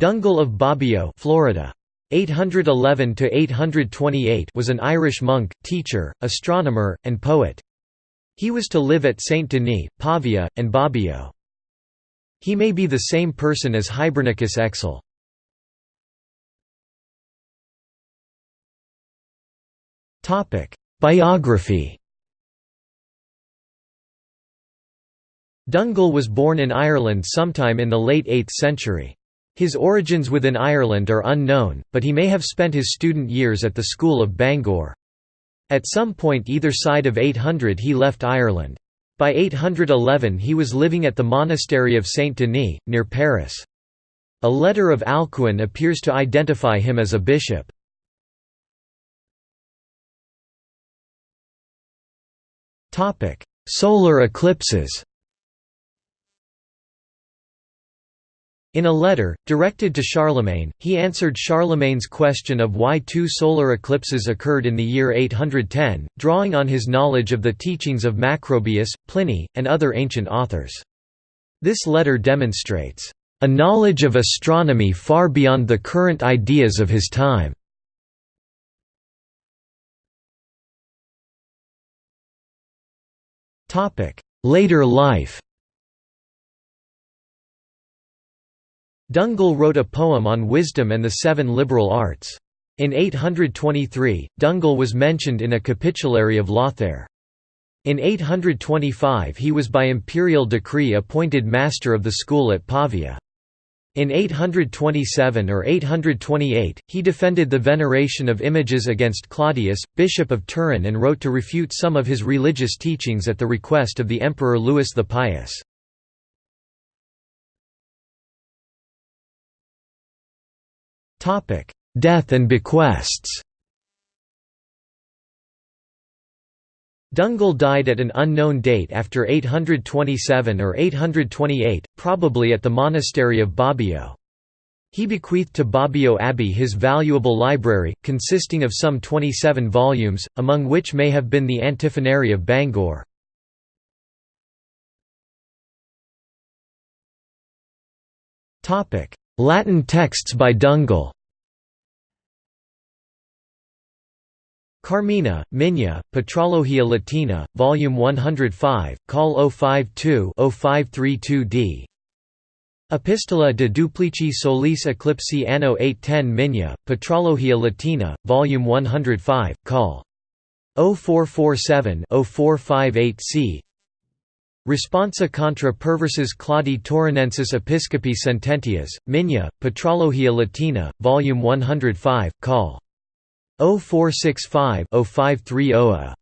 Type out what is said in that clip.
Dungal of Bobbio Florida. 811 to 828 was an Irish monk, teacher, astronomer, and poet. He was to live at Saint Denis, Pavia, and Bobbio. He may be the same person as Hibernicus Exul. Topic: Biography. Dungal was born in Ireland sometime in the late 8th century. His origins within Ireland are unknown, but he may have spent his student years at the school of Bangor. At some point either side of 800 he left Ireland. By 811 he was living at the monastery of Saint Denis, near Paris. A letter of Alcuin appears to identify him as a bishop. Solar eclipses In a letter, directed to Charlemagne, he answered Charlemagne's question of why two solar eclipses occurred in the year 810, drawing on his knowledge of the teachings of Macrobius, Pliny, and other ancient authors. This letter demonstrates, "...a knowledge of astronomy far beyond the current ideas of his time." Later life Dungal wrote a poem on wisdom and the seven liberal arts. In 823, Dungal was mentioned in a capitulary of Lothair. In 825 he was by imperial decree appointed master of the school at Pavia. In 827 or 828, he defended the veneration of images against Claudius, bishop of Turin and wrote to refute some of his religious teachings at the request of the Emperor Louis the Pious. Topic: Death and bequests. Dungal died at an unknown date after 827 or 828, probably at the monastery of Bobbio. He bequeathed to Bobbio Abbey his valuable library, consisting of some 27 volumes, among which may have been the Antiphonary of Bangor. Latin texts by Dungal. Carmina, Migne, Patrologia Latina, Volume 105, Col. 052-0532d Epistola de duplici solis eclipsi anno 810 Migne, Patrologia Latina, Volume 105, Col. 0447-0458 c Responsa contra perversus Claudi Taurinensis Episcopi Sententias, Migne, Patrologia Latina, Volume 105, Col. 0465-0530